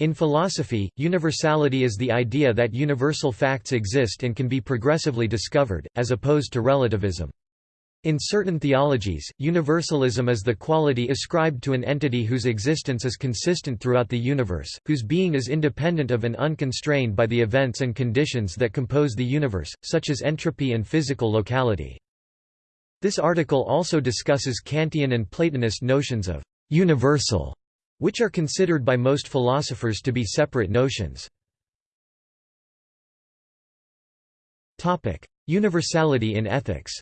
In philosophy, universality is the idea that universal facts exist and can be progressively discovered, as opposed to relativism. In certain theologies, universalism is the quality ascribed to an entity whose existence is consistent throughout the universe, whose being is independent of and unconstrained by the events and conditions that compose the universe, such as entropy and physical locality. This article also discusses Kantian and Platonist notions of universal which are considered by most philosophers to be separate notions. Universality in ethics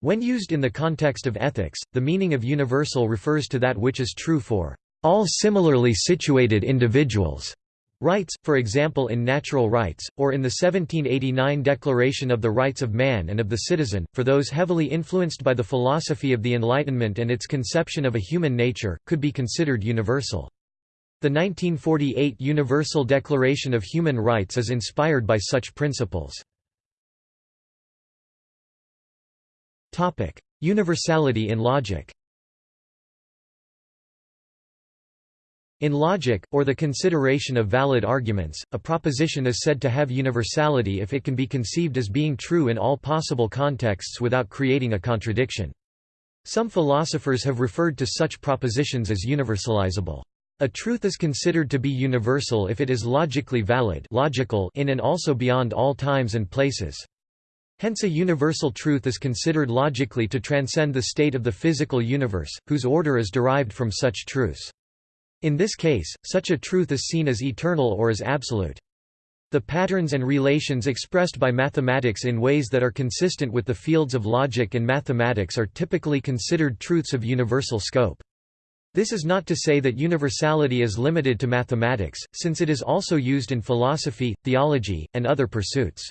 When used in the context of ethics, the meaning of universal refers to that which is true for all similarly situated individuals. Rights, for example in natural rights, or in the 1789 Declaration of the Rights of Man and of the Citizen, for those heavily influenced by the philosophy of the Enlightenment and its conception of a human nature, could be considered universal. The 1948 Universal Declaration of Human Rights is inspired by such principles. Universality in logic In logic, or the consideration of valid arguments, a proposition is said to have universality if it can be conceived as being true in all possible contexts without creating a contradiction. Some philosophers have referred to such propositions as universalizable. A truth is considered to be universal if it is logically valid logical in and also beyond all times and places. Hence a universal truth is considered logically to transcend the state of the physical universe, whose order is derived from such truths. In this case, such a truth is seen as eternal or as absolute. The patterns and relations expressed by mathematics in ways that are consistent with the fields of logic and mathematics are typically considered truths of universal scope. This is not to say that universality is limited to mathematics, since it is also used in philosophy, theology, and other pursuits.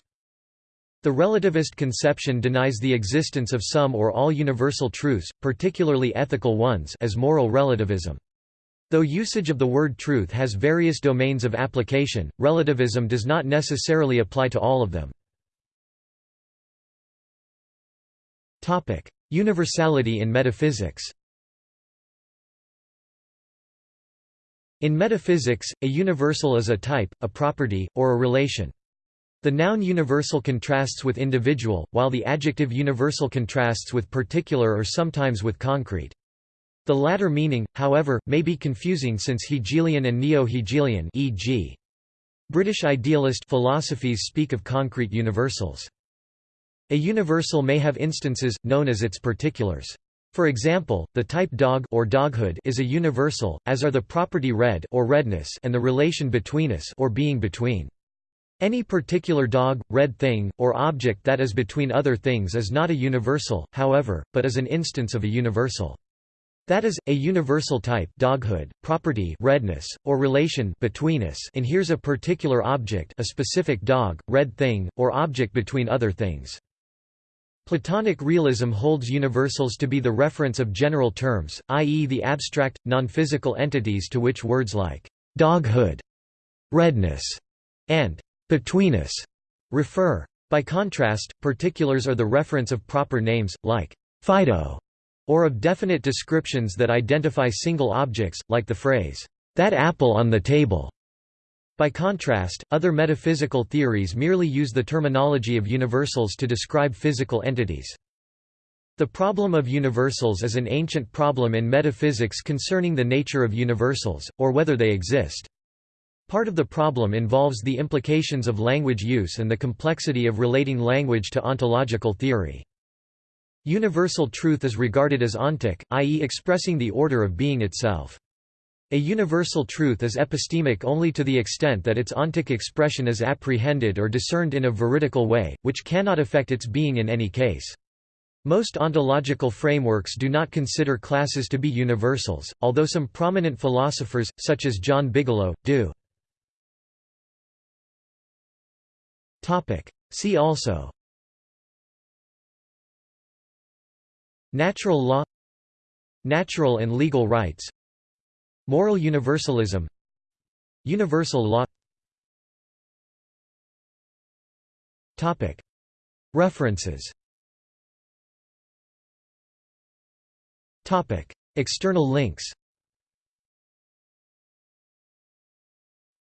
The relativist conception denies the existence of some or all universal truths, particularly ethical ones as moral relativism. Though usage of the word truth has various domains of application, relativism does not necessarily apply to all of them. Universality in metaphysics In metaphysics, a universal is a type, a property, or a relation. The noun universal contrasts with individual, while the adjective universal contrasts with particular or sometimes with concrete. The latter meaning, however, may be confusing since Hegelian and Neo-Hegelian e.g. British idealist philosophies speak of concrete universals. A universal may have instances, known as its particulars. For example, the type dog or doghood is a universal, as are the property red or redness and the relation betweenness or being between. Any particular dog, red thing, or object that is between other things is not a universal, however, but is an instance of a universal. That is, a universal type doghood, property redness, or relation betweenness inheres a particular object a specific dog, red thing, or object between other things. Platonic realism holds universals to be the reference of general terms, i.e. the abstract, non-physical entities to which words like «doghood», «redness» and «betweenness» refer. By contrast, particulars are the reference of proper names, like «Fido» or of definite descriptions that identify single objects, like the phrase, "'that apple on the table'". By contrast, other metaphysical theories merely use the terminology of universals to describe physical entities. The problem of universals is an ancient problem in metaphysics concerning the nature of universals, or whether they exist. Part of the problem involves the implications of language use and the complexity of relating language to ontological theory. Universal truth is regarded as ontic, i.e. expressing the order of being itself. A universal truth is epistemic only to the extent that its ontic expression is apprehended or discerned in a veridical way, which cannot affect its being in any case. Most ontological frameworks do not consider classes to be universals, although some prominent philosophers, such as John Bigelow, do. See also Natural law Natural and legal rights Moral universalism Universal law. References. External links.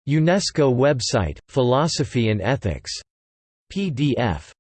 UNESCO website, Philosophy and Ethics. PDF